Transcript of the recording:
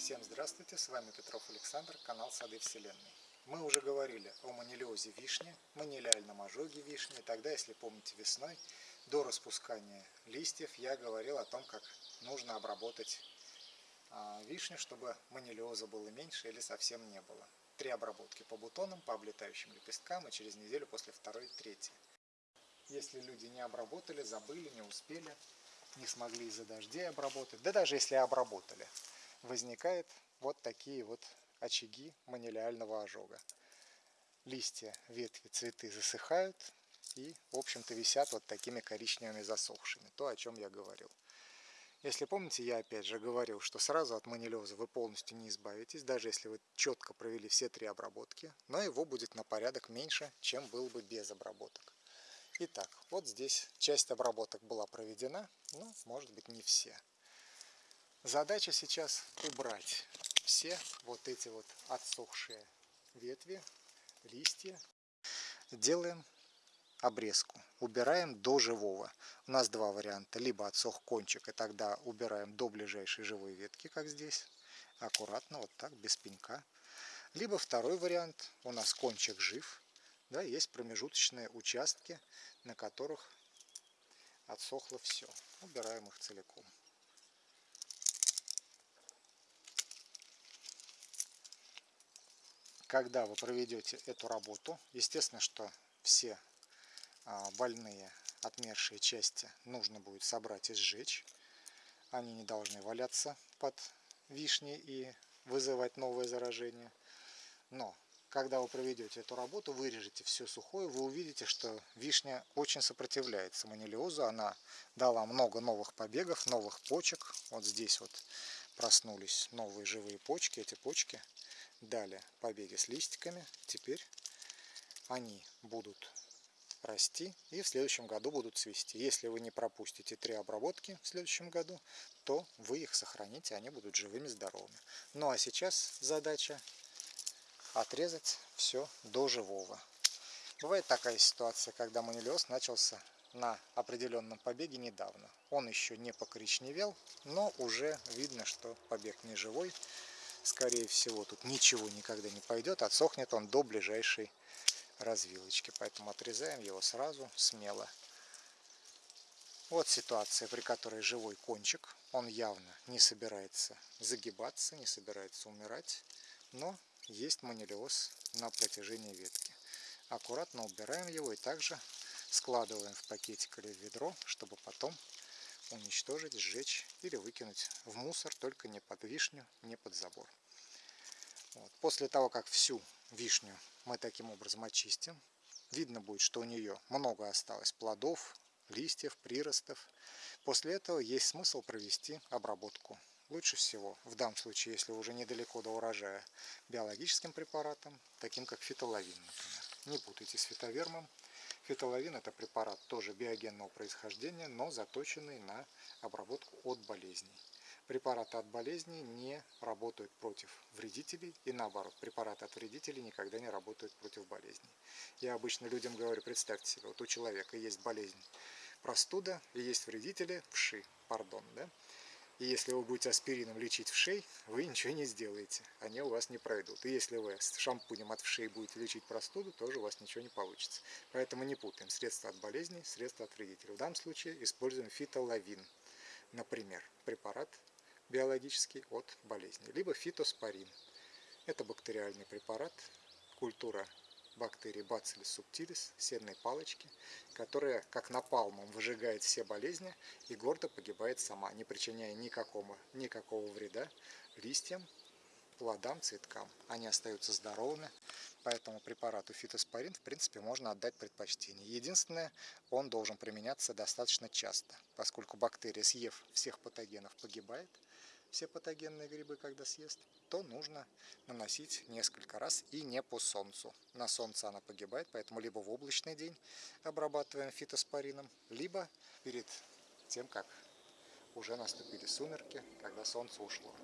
Всем здравствуйте, с вами Петров Александр, канал Сады Вселенной. Мы уже говорили о манилиозе вишни, манилиальном ожоге вишни. Тогда, если помните, весной, до распускания листьев, я говорил о том, как нужно обработать а, вишню, чтобы манилиоза было меньше или совсем не было. Три обработки по бутонам, по облетающим лепесткам и через неделю после второй третьей. Если люди не обработали, забыли, не успели, не смогли из-за дождей обработать, да даже если обработали, возникает вот такие вот очаги манилиального ожога. Листья, ветви, цветы засыхают и, в общем-то, висят вот такими коричневыми засохшими. То, о чем я говорил. Если помните, я опять же говорил, что сразу от манилеза вы полностью не избавитесь, даже если вы четко провели все три обработки, но его будет на порядок меньше, чем был бы без обработок. Итак, вот здесь часть обработок была проведена, но, может быть, не все. Задача сейчас убрать все вот эти вот отсохшие ветви, листья. Делаем обрезку. Убираем до живого. У нас два варианта. Либо отсох кончик, и тогда убираем до ближайшей живой ветки, как здесь. Аккуратно, вот так, без пенька. Либо второй вариант. У нас кончик жив. Да, есть промежуточные участки, на которых отсохло все. Убираем их целиком. Когда вы проведете эту работу, естественно, что все а, больные отмершие части нужно будет собрать и сжечь. Они не должны валяться под вишней и вызывать новое заражение. Но когда вы проведете эту работу, вырежете все сухое, вы увидите, что вишня очень сопротивляется манилиозу. Она дала много новых побегов, новых почек. Вот здесь вот проснулись новые живые почки. Эти почки Далее побеги с листиками. Теперь они будут расти и в следующем году будут цвести. Если вы не пропустите три обработки в следующем году, то вы их сохраните, они будут живыми, здоровыми. Ну а сейчас задача отрезать все до живого. Бывает такая ситуация, когда манилиоз начался на определенном побеге недавно. Он еще не покоричневел, но уже видно, что побег не живой скорее всего, тут ничего никогда не пойдет, отсохнет он до ближайшей развилочки. Поэтому отрезаем его сразу, смело. Вот ситуация, при которой живой кончик, он явно не собирается загибаться, не собирается умирать, но есть манилиоз на протяжении ветки. Аккуратно убираем его и также складываем в пакетик или в ведро, чтобы потом уничтожить, сжечь или выкинуть в мусор, только не под вишню, не под забор. Вот. После того, как всю вишню мы таким образом очистим, видно будет, что у нее много осталось плодов, листьев, приростов. После этого есть смысл провести обработку. Лучше всего, в данном случае, если уже недалеко до урожая, биологическим препаратом, таким как фитолавин, например. Не путайте с фитовермом. Фитолавин это препарат тоже биогенного происхождения, но заточенный на обработку от болезней. Препараты от болезней не работают против вредителей и наоборот, препараты от вредителей никогда не работают против болезней. Я обычно людям говорю, представьте себе, вот у человека есть болезнь простуда и есть вредители вши, пардон, да? И если вы будете аспирином лечить вшей, вы ничего не сделаете. Они у вас не пройдут. И если вы с шампунем от вшей будете лечить простуду, тоже у вас ничего не получится. Поэтому не путаем средства от болезней, средства от вредителей. В данном случае используем фитолавин. Например, препарат биологический от болезни. Либо фитоспорин. Это бактериальный препарат, культура бактерии Bacillus subtilis, сенной палочки, которая как напалмом выжигает все болезни и гордо погибает сама, не причиняя никакого, никакого вреда листьям, плодам, цветкам. Они остаются здоровыми, поэтому препарату фитоспорин в принципе можно отдать предпочтение. Единственное, он должен применяться достаточно часто, поскольку бактерия, съев всех патогенов, погибает, все патогенные грибы, когда съест, то нужно наносить несколько раз и не по солнцу. На солнце она погибает, поэтому либо в облачный день обрабатываем фитоспорином, либо перед тем, как уже наступили сумерки, когда солнце ушло.